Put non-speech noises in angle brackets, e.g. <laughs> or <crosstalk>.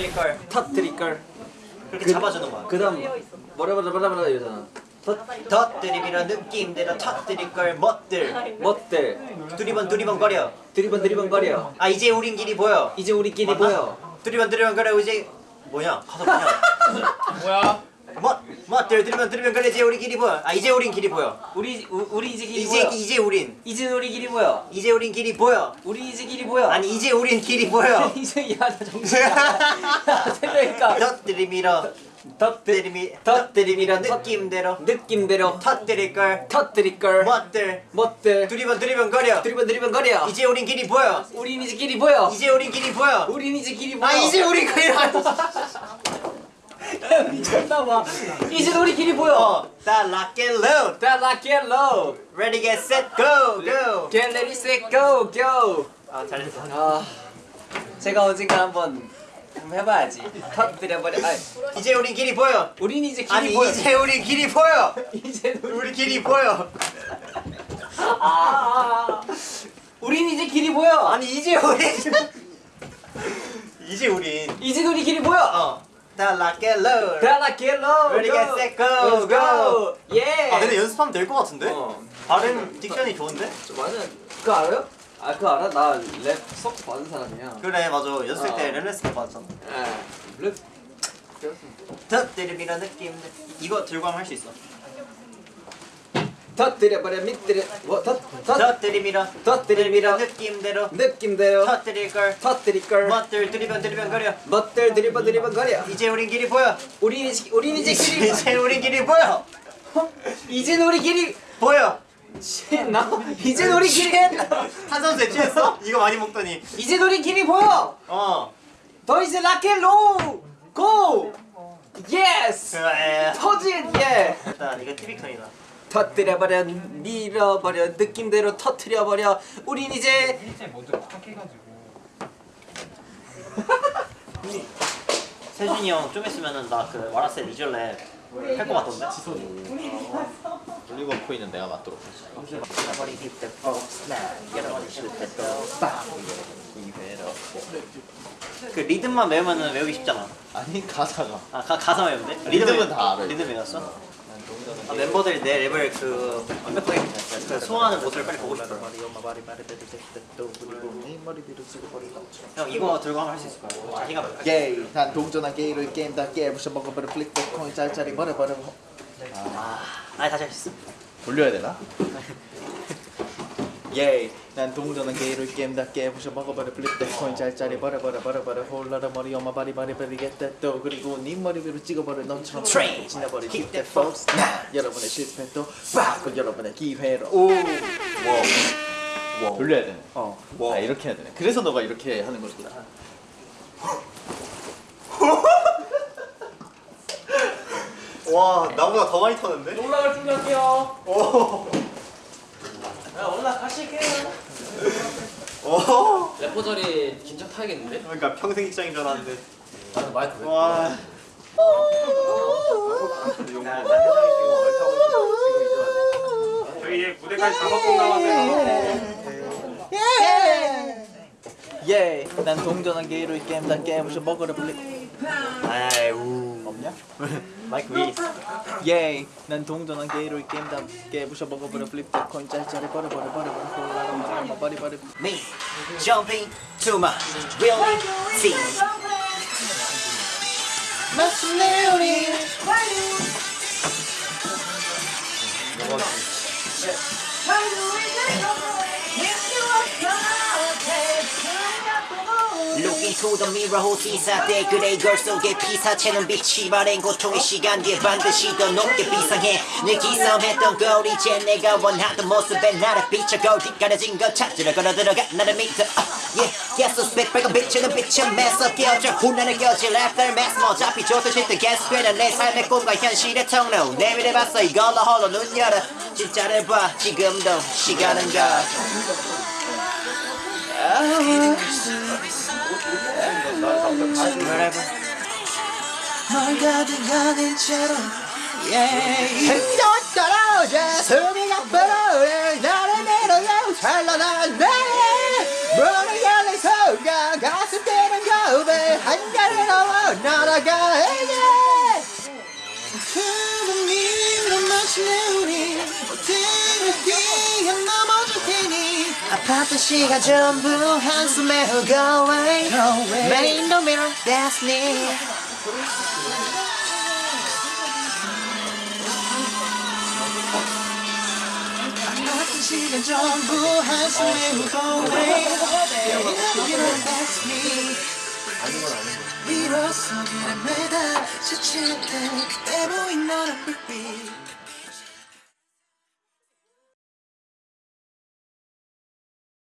터뜨릴 걸 터뜨릴 걸. 그렇게 잡아주는 거야 그 다음 뭐라 뭐라 뭐라 뭐라 이러잖아. 터뜨리미런 느낌대로 터뜨릴 걸 멋들 멋들 두리번 두리번 거려 드리번 드리번 거려. 아 이제 우린 길이 보여 이제 우리끼리 맞나? 보여. 두리번 두리번 거려 이제 뭐냐 가사 뭐냐 뭐야? <laughs> 멋 멋들 두리번 두리번 거려 이제 우리 길이 보여 아 이제 우린 길이 보여 우리 우, 우리 이제 길이 이제 보여. 이제 우린 이제 우리 길이 보여. 이제 우린 길이 보여 우리 이제 길이 보여. 아니 이제 우린 길이 보여 이제 야나 정신이야. 생각니까 터뜨리미러 터뜨리미 터뜨리미러 느낌대로 느낌대로 터뜨릴 걸 터뜨릴 걸. 멋들 멋들 두리번 두리번 거려 드리번 드리번 거려. 이제 우린 길이 보여 우린 이제 길이 보여. 이제 우린 길이 보여 우린 이제 길이 보여. 아 이제 우린 길이 <laughs> 미쳤나봐. 이제 우리 길이 보여. 어, 다 lock and load 다 lock and load. ready get set go go Get ready set go go. 아 잘했어 아 제가 언젠가 한번 해봐야지. 터뜨려버려. 아 이제 우린 길이 보여 우린 이제 길이 아니 보여. 이제 우린 길이 보여 <laughs> 이제 우리 우리 길이 보여 아, 우린 이제 길이 보여. 아니 이제 우린 <laughs> 이제 우린 이제 우리 길이 보여. 어 다 lock and load. Ready, get set, go, Let's go. 예. 아 근데 연습하면 될 것 같은데? 어. 발음 딕션이 좋은데? 저 맞아. 그거 알아요? 아 그거 알아? 나 랩 수업 받은 사람이야. 그래 맞아 연습생 때 어. 렐레스도 받았잖아 예. 랩 배웠습니다. 터뜨리미런 느낌 이거 들고 하면 할 수 있어 터뜨려버려 밑들여 뭐터 터. 터뜨리미런 터뜨리미런 느낌대로 느낌대로 터뜨릴 걸 터뜨릴 걸. 멋들 두리번 두리번 거려 멋들 드리번 드리번 거려. 이제 우린 길이 보여 우린 이제 우린 이제 길이 이제 우린 길이 보여 이젠 우리 길이 보여 취했나? 이젠 우리 길이 탄산수에 취했어? <laughs> 이거 많이 먹더니 이젠 우리 길이 보여. 어더 이제 락앤롤 고. 예스. 터진 예. 일단 이거 티비컨이다 터뜨려버려 밀어버려 느낌대로 터뜨려버려 우린 이제 일제 먼저 딱 해가지고. 세준이 형 좀 있으면은 나그 와라셀 이절랩 할것 같던데 올리고 코인은 내가 맞도록 하지. 그 리듬만 외우면은 외우기 쉽잖아 아니 가사가. 아 가, 가사 외우면 돼? 리듬은 다 알아요. 리듬 외웠어? 아, 멤버들이 내 랩을 그 완벽하게 그 소화하는 모습을 빨리 보고 싶어 형 이거 들고 하면 할 수 있을 거야 자신감 있어. 게이. 난 동전한 게이를 게임 다 깨부셔 먹어버려 플릭 코인 짤짤이 버려버려. 아 아니 다시 할 수 있어 돌려야 되나? <laughs> 예이 난 동전한 게이를 게임 다 깨부셔 먹어버려. 플립 코인 짤짤이 버려 버려 버려 버려. 홀라라 머리 엄마 바리 바리 버리겠다 또 그리고 네 머리 위로 찍어버려. 너처럼 Train. 지나버려. Keep keep that that focus 나 여러분의 실패도 바꾸 여러분의 기회로. 오. 돌려야 되네. 어. 아 이렇게 해야 되네. 그래서 너가 이렇게 하는 거구나 <laughs> 와 나보다 더 많이 터는데? 올라갈 준비할게요 오. 야 올라가실게요 오. 래퍼 자리 긴장 타야겠는데? 그러니까 평생 입장인 줄 알았는데 나는 마이크 와. 해장이 지금 얼타고 있어. 저희 이제 무대까지 다섯 번 남았어요. 예이 난 동전한 게이를 게임 다 깨부셔 먹어버려 플립 아 없냐? <laughs> 마이크 위에 있어. 예이 난 동전한 게이를 게임 다 깨부셔 먹어버려. 플립 코인 짤짤이 버려버려 버려버려 엄마 바리바리 Me jumping to my really see. Look into the mirror 호시사 때 그래 걸 속에 피사체는 빛이 바랜 고통의 시간 뒤에 반드시 더 높게 비상해. 늘 기싸움했던 걸 이제 내가 원하던 모습에 나를 비춰 뒷가려진 것 찾으러 걸어 들어가. 나를 믿어 yeah 계속 스펙 빨간 비치는 빛은 매서 깨어져. 훈련을 껴질 after mass 뭐 어차피 좋듯이 또 계속 되는 내 삶의 꿈과 현실의 통로. 내밀어봤어 이걸로 홀로 눈 열어. 진짜를 봐 지금도 시간은 가 널 가득하는 채로 햇볕 떨어져 숨이 가빠져 나를 내려놓고 찬란한데 문을 열린 순간 가슴 뛰는 거울에 한가를 넘어 날아가야지 푸른 미로 마친 내 우리 호텔을 뛰어 넘어 시간 전부 한숨에 go away Man in the mirror that's me 시간 전부 한숨에 go away Man in the mirror that's me 일어서 길에 매달 지칠 때 그때 보인 너는 불빛